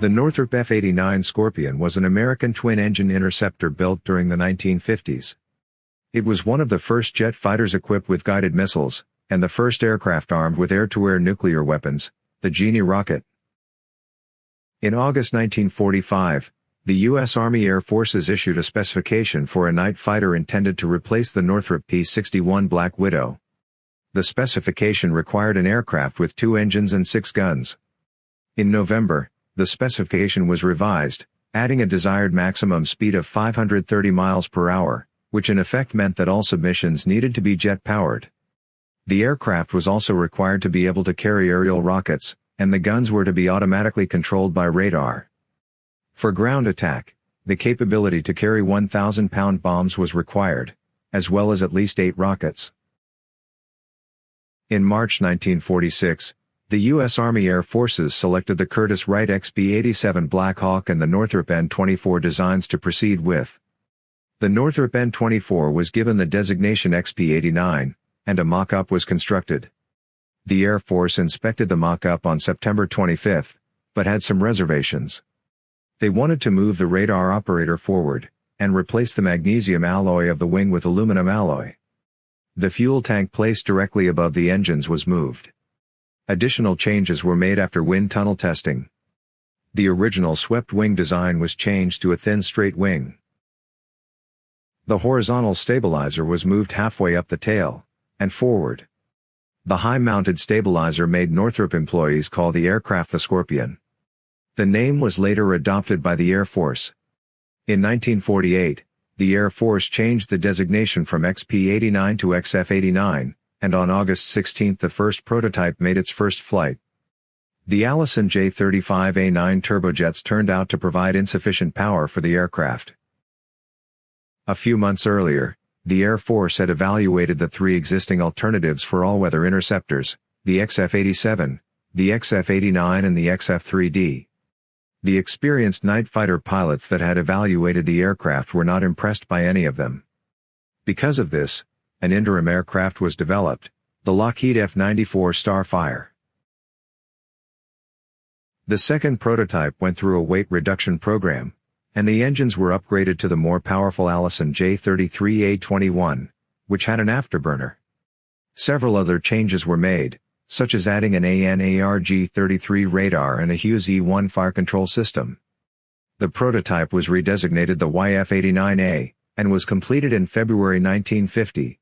The Northrop F-89 Scorpion was an American twin-engine interceptor built during the 1950s. It was one of the first jet fighters equipped with guided missiles, and the first aircraft armed with air-to-air nuclear weapons, the Genie rocket. In August 1945, the U.S. Army Air Forces issued a specification for a night fighter intended to replace the Northrop P-61 Black Widow. The specification required an aircraft with two engines and six guns. In November, the specification was revised, adding a desired maximum speed of 530 miles per hour, which in effect meant that all submissions needed to be jet-powered. The aircraft was also required to be able to carry aerial rockets, and the guns were to be automatically controlled by radar. For ground attack, the capability to carry 1,000-pound bombs was required, as well as at least eight rockets. In March 1946, the U.S. Army Air Forces selected the Curtiss-Wright XB-87 Black Hawk and the Northrop N-24 designs to proceed with. The Northrop N-24 was given the designation XP-89, and a mock-up was constructed. The Air Force inspected the mock-up on September 25, but had some reservations. They wanted to move the radar operator forward, and replace the magnesium alloy of the wing with aluminum alloy. The fuel tank placed directly above the engines was moved. Additional changes were made after wind tunnel testing. The original swept wing design was changed to a thin straight wing. The horizontal stabilizer was moved halfway up the tail, and forward. The high-mounted stabilizer made Northrop employees call the aircraft the Scorpion. The name was later adopted by the Air Force. In 1948, the Air Force changed the designation from XP-89 to XF-89, and on August 16 the first prototype made its first flight. The Allison J-35A9 turbojets turned out to provide insufficient power for the aircraft. A few months earlier, the Air Force had evaluated the three existing alternatives for all-weather interceptors, the XF-87, the XF-89 and the XF-3D. The experienced night fighter pilots that had evaluated the aircraft were not impressed by any of them. Because of this, an interim aircraft was developed, the Lockheed F-94 Starfire. The second prototype went through a weight reduction program, and the engines were upgraded to the more powerful Allison J33A21, which had an afterburner. Several other changes were made, such as adding an ANARG-33 radar and a Hughes E-1 fire control system. The prototype was redesignated the YF-89A, and was completed in February 1950.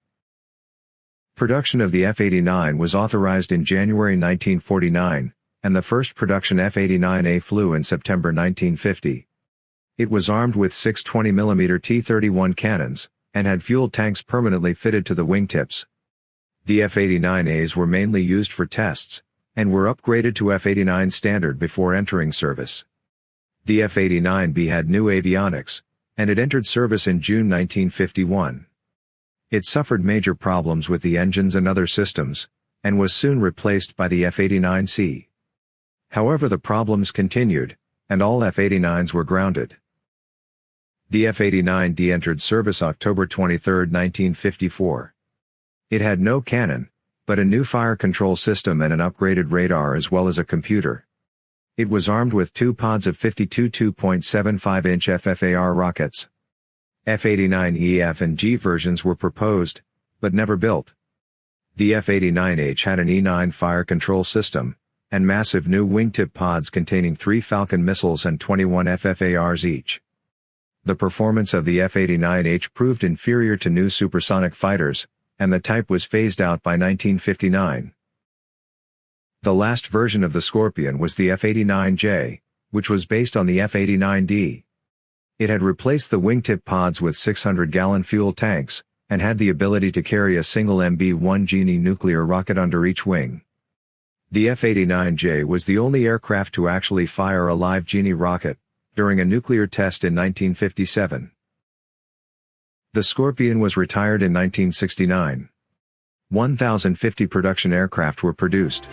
Production of the F-89 was authorized in January 1949, and the first production F-89A flew in September 1950. It was armed with six 20mm T-31 cannons, and had fuel tanks permanently fitted to the wingtips. The F-89As were mainly used for tests, and were upgraded to F-89 standard before entering service. The F-89B had new avionics, and it entered service in June 1951. It suffered major problems with the engines and other systems, and was soon replaced by the F-89C. However the problems continued, and all F-89s were grounded. The F-89D entered service October 23, 1954. It had no cannon, but a new fire control system and an upgraded radar as well as a computer. It was armed with two pods of 52 2.75-inch FFAR rockets. F-89E F and G versions were proposed, but never built. The F-89H had an E-9 fire control system, and massive new wingtip pods containing three Falcon missiles and 21 FFARs each. The performance of the F-89H proved inferior to new supersonic fighters, and the type was phased out by 1959. The last version of the Scorpion was the F-89J, which was based on the F-89D. It had replaced the wingtip pods with 600-gallon fuel tanks, and had the ability to carry a single MB-1 Genie nuclear rocket under each wing. The F-89J was the only aircraft to actually fire a live Genie rocket, during a nuclear test in 1957. The Scorpion was retired in 1969. 1,050 production aircraft were produced.